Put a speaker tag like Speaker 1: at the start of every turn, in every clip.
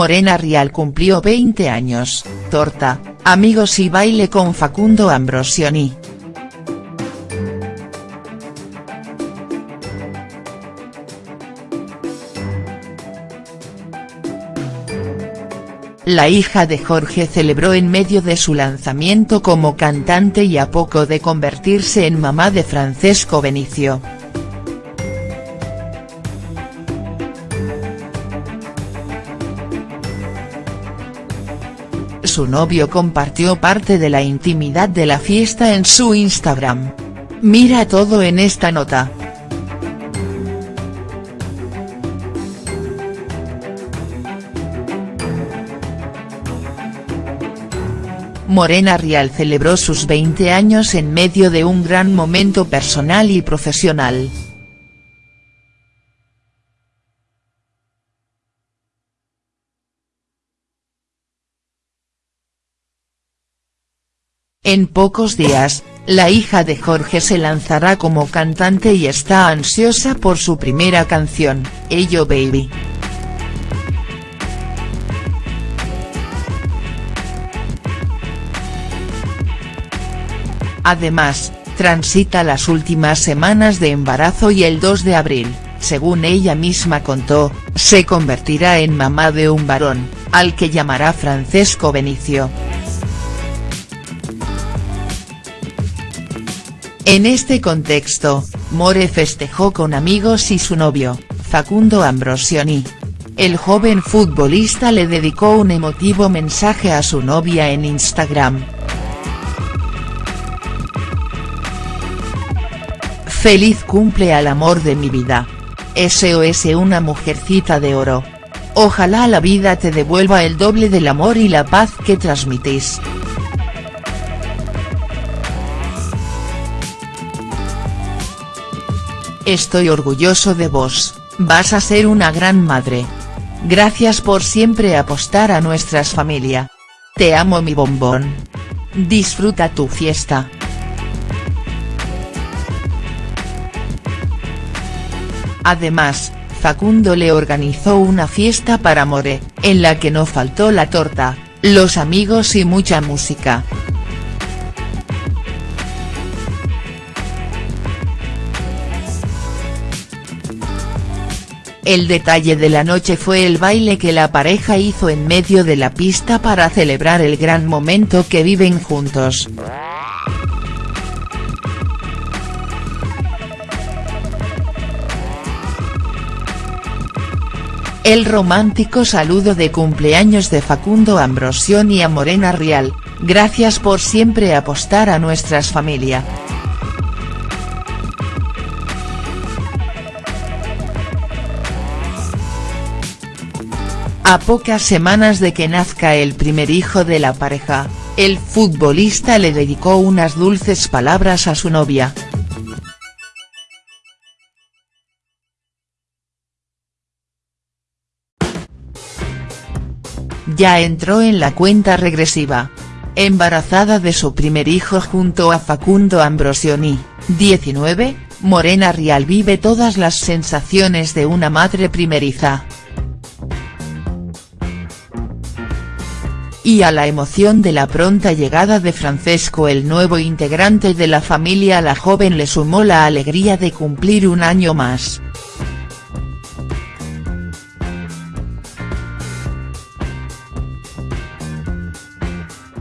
Speaker 1: Morena Rial cumplió 20 años, torta, amigos y baile con Facundo Ambrosioni. La hija de Jorge celebró en medio de su lanzamiento como cantante y a poco de convertirse en mamá de Francesco Benicio. Su novio compartió parte de la intimidad de la fiesta en su Instagram. Mira todo en esta nota. Morena Rial celebró sus 20 años en medio de un gran momento personal y profesional. En pocos días, la hija de Jorge se lanzará como cantante y está ansiosa por su primera canción, Ello Baby. Además, transita las últimas semanas de embarazo y el 2 de abril, según ella misma contó, se convertirá en mamá de un varón, al que llamará Francesco Benicio. En este contexto, More festejó con amigos y su novio, Facundo Ambrosioni. El joven futbolista le dedicó un emotivo mensaje a su novia en Instagram. Feliz cumple al amor de mi vida. SOS una mujercita de oro. Ojalá la vida te devuelva el doble del amor y la paz que transmitís. Estoy orgulloso de vos, vas a ser una gran madre. Gracias por siempre apostar a nuestras familia. Te amo mi bombón. Disfruta tu fiesta. Además, Facundo le organizó una fiesta para More, en la que no faltó la torta, los amigos y mucha música. El detalle de la noche fue el baile que la pareja hizo en medio de la pista para celebrar el gran momento que viven juntos. El romántico saludo de cumpleaños de Facundo Ambrosioni a Morena Rial, gracias por siempre apostar a nuestras familia. A pocas semanas de que nazca el primer hijo de la pareja, el futbolista le dedicó unas dulces palabras a su novia. ya entró en la cuenta regresiva. Embarazada de su primer hijo junto a Facundo Ambrosioni, 19, Morena Rial vive todas las sensaciones de una madre primeriza. Y a la emoción de la pronta llegada de Francesco el nuevo integrante de la familia la joven le sumó la alegría de cumplir un año más.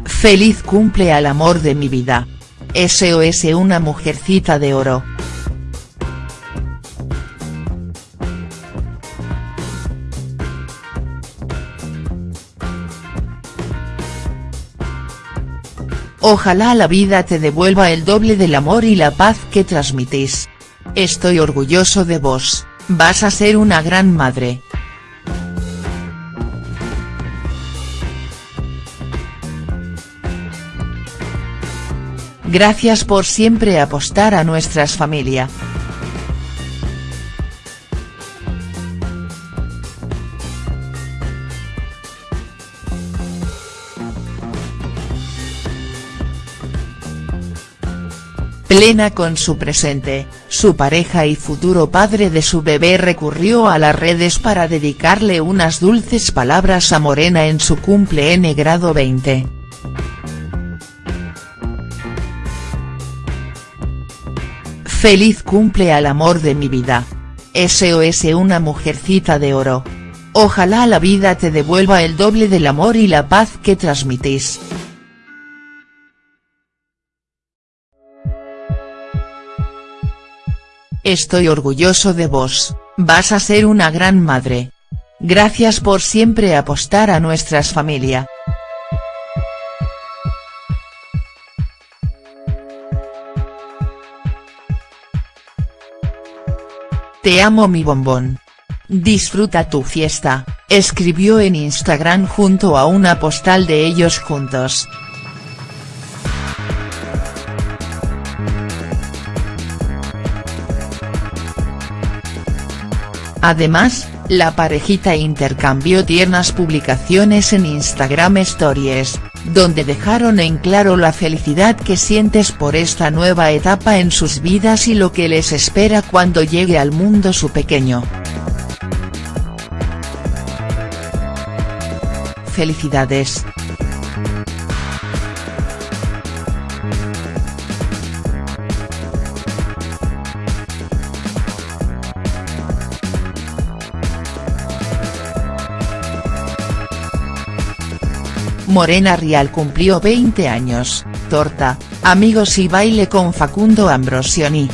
Speaker 1: Feliz cumple al amor de mi vida. SOS una mujercita de oro. Ojalá la vida te devuelva el doble del amor y la paz que transmitís. Estoy orgulloso de vos, vas a ser una gran madre. Gracias por siempre apostar a nuestras familia. Plena con su presente, su pareja y futuro padre de su bebé recurrió a las redes para dedicarle unas dulces palabras a Morena en su cumple N grado 20. Feliz cumple al amor de mi vida. SOS una mujercita de oro. Ojalá la vida te devuelva el doble del amor y la paz que transmitís. Estoy orgulloso de vos, vas a ser una gran madre. Gracias por siempre apostar a nuestras familia. Te amo mi bombón. Disfruta tu fiesta, escribió en Instagram junto a una postal de ellos juntos. Además, la parejita intercambió tiernas publicaciones en Instagram Stories, donde dejaron en claro la felicidad que sientes por esta nueva etapa en sus vidas y lo que les espera cuando llegue al mundo su pequeño. Felicidades. Morena Rial cumplió 20 años, torta, amigos y baile con Facundo Ambrosioni.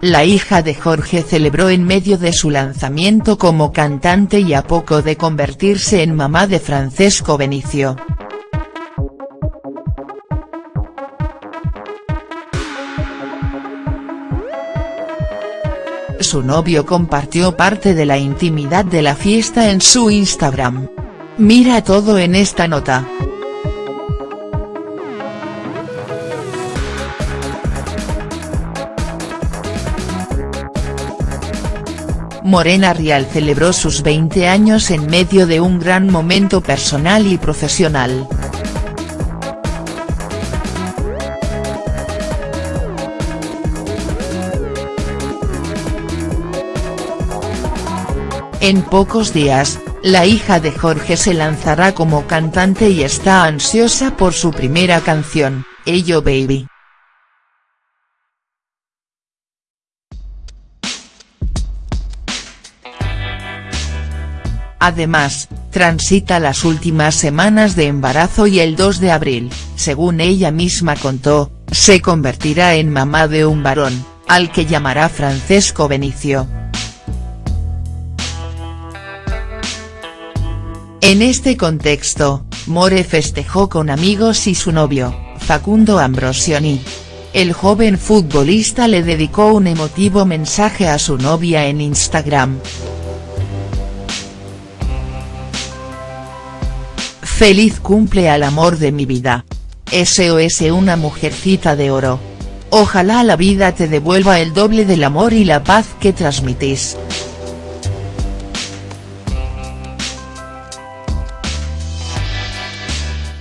Speaker 1: La hija de Jorge celebró en medio de su lanzamiento como cantante y a poco de convertirse en mamá de Francesco Benicio. Su novio compartió parte de la intimidad de la fiesta en su Instagram. Mira todo en esta nota. Morena Rial celebró sus 20 años en medio de un gran momento personal y profesional. En pocos días, la hija de Jorge se lanzará como cantante y está ansiosa por su primera canción, Ello Baby. Además, transita las últimas semanas de embarazo y el 2 de abril, según ella misma contó, se convertirá en mamá de un varón, al que llamará Francesco Benicio. En este contexto, More festejó con amigos y su novio, Facundo Ambrosioni. El joven futbolista le dedicó un emotivo mensaje a su novia en Instagram. Feliz cumple al amor de mi vida. SOS una mujercita de oro. Ojalá la vida te devuelva el doble del amor y la paz que transmitís.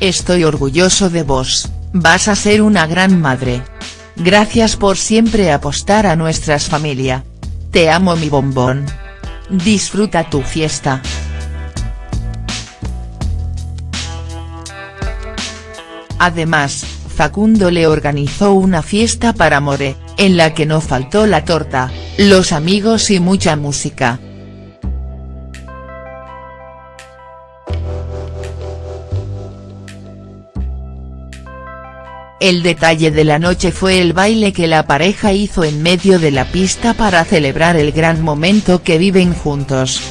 Speaker 1: Estoy orgulloso de vos, vas a ser una gran madre. Gracias por siempre apostar a nuestras familia. Te amo mi bombón. Disfruta tu fiesta. Además, Facundo le organizó una fiesta para More, en la que no faltó la torta, los amigos y mucha música. El detalle de la noche fue el baile que la pareja hizo en medio de la pista para celebrar el gran momento que viven juntos.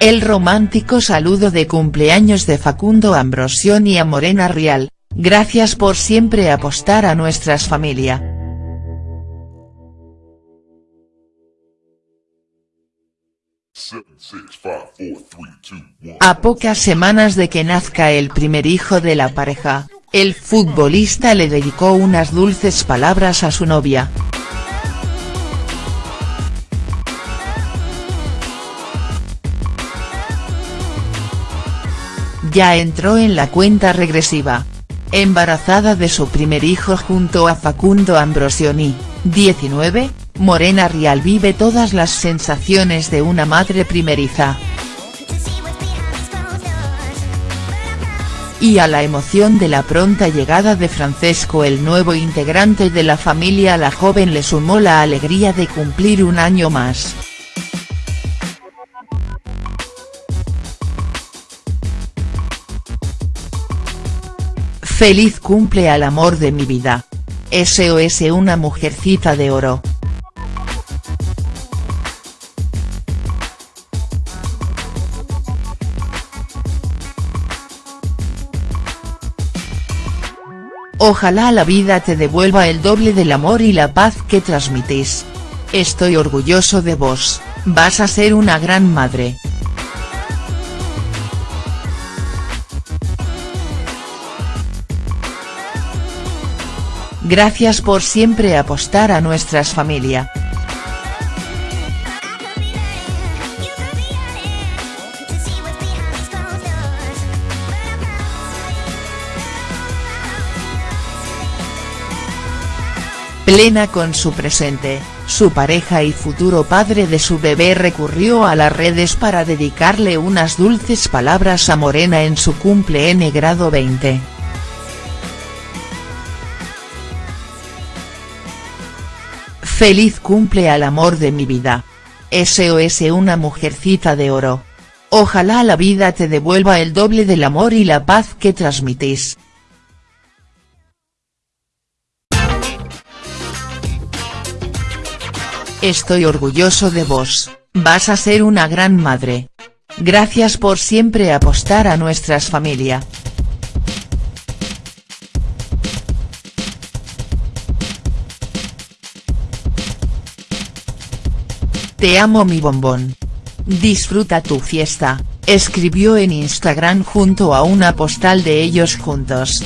Speaker 1: El romántico saludo de cumpleaños de Facundo Ambrosión y a Morena Rial, gracias por siempre apostar a nuestras familia. A pocas semanas de que nazca el primer hijo de la pareja, el futbolista le dedicó unas dulces palabras a su novia. Ya entró en la cuenta regresiva. Embarazada de su primer hijo junto a Facundo Ambrosioni, 19, Morena Rial vive todas las sensaciones de una madre primeriza. y a la emoción de la pronta llegada de Francesco el nuevo integrante de la familia la joven le sumó la alegría de cumplir un año más. Feliz cumple al amor de mi vida. SOS una mujercita de oro. Ojalá la vida te devuelva el doble del amor y la paz que transmitís. Estoy orgulloso de vos, vas a ser una gran madre. Gracias por siempre apostar a nuestras familia. Plena con su presente, su pareja y futuro padre de su bebé recurrió a las redes para dedicarle unas dulces palabras a Morena en su cumple N grado 20. Feliz cumple al amor de mi vida. SOS una mujercita de oro. Ojalá la vida te devuelva el doble del amor y la paz que transmitís. Estoy orgulloso de vos, vas a ser una gran madre. Gracias por siempre apostar a nuestras familia. Te amo mi bombón. Disfruta tu fiesta, escribió en Instagram junto a una postal de ellos juntos.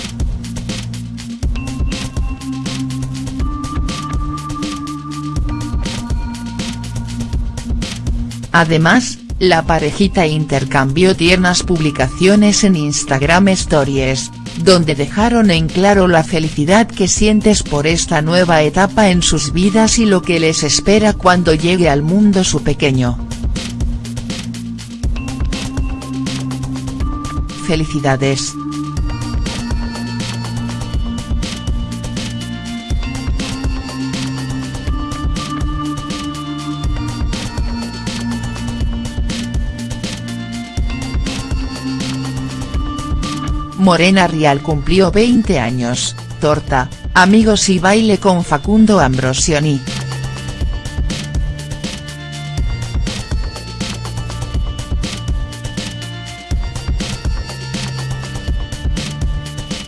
Speaker 1: Además, la parejita intercambió tiernas publicaciones en Instagram Stories, donde dejaron en claro la felicidad que sientes por esta nueva etapa en sus vidas y lo que les espera cuando llegue al mundo su pequeño. Felicidades. Morena Rial cumplió 20 años, torta, amigos y baile con Facundo Ambrosioni.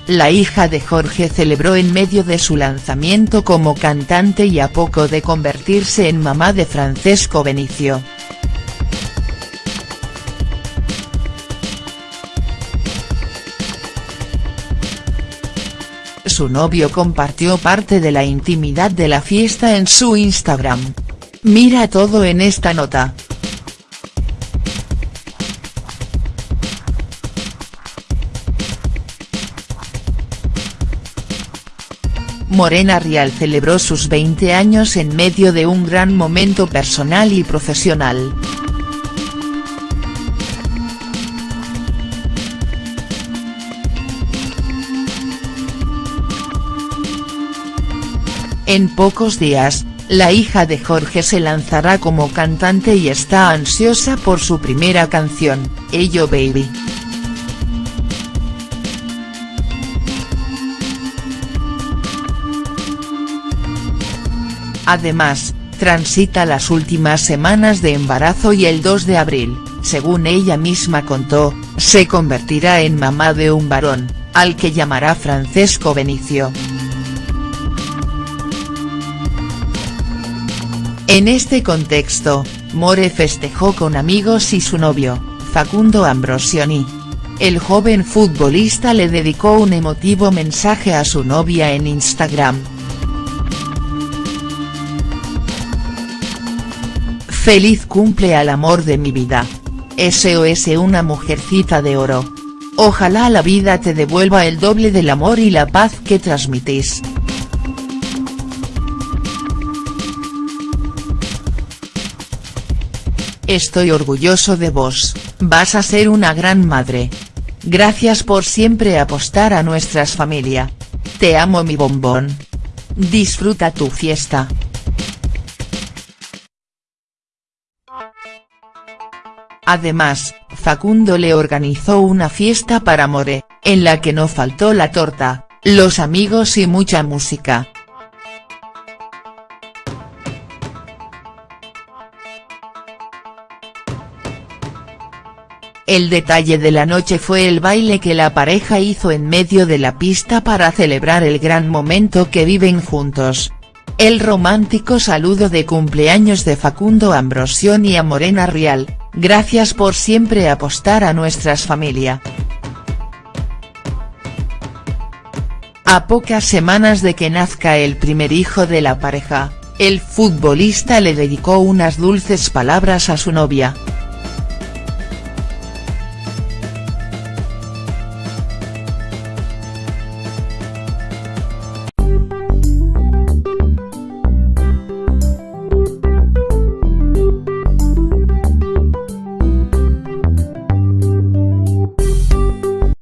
Speaker 1: La hija de Jorge celebró en medio de su lanzamiento como cantante y a poco de convertirse en mamá de Francesco Benicio. Su novio compartió parte de la intimidad de la fiesta en su Instagram. Mira todo en esta nota. Morena Rial celebró sus 20 años en medio de un gran momento personal y profesional. En pocos días, la hija de Jorge se lanzará como cantante y está ansiosa por su primera canción, Ello Baby. Además, transita las últimas semanas de embarazo y el 2 de abril, según ella misma contó, se convertirá en mamá de un varón, al que llamará Francesco Benicio. En este contexto, More festejó con amigos y su novio, Facundo Ambrosioni. el joven futbolista le dedicó un emotivo mensaje a su novia en Instagram. Feliz cumple al amor de mi vida. SOS una mujercita de oro. Ojalá la vida te devuelva el doble del amor y la paz que transmitís. Estoy orgulloso de vos, vas a ser una gran madre. Gracias por siempre apostar a nuestras familia. Te amo mi bombón. Disfruta tu fiesta. Además, Facundo le organizó una fiesta para More, en la que no faltó la torta, los amigos y mucha música. El detalle de la noche fue el baile que la pareja hizo en medio de la pista para celebrar el gran momento que viven juntos. El romántico saludo de cumpleaños de Facundo Ambrosión y a Morena Rial, gracias por siempre apostar a nuestras familia. A pocas semanas de que nazca el primer hijo de la pareja, el futbolista le dedicó unas dulces palabras a su novia.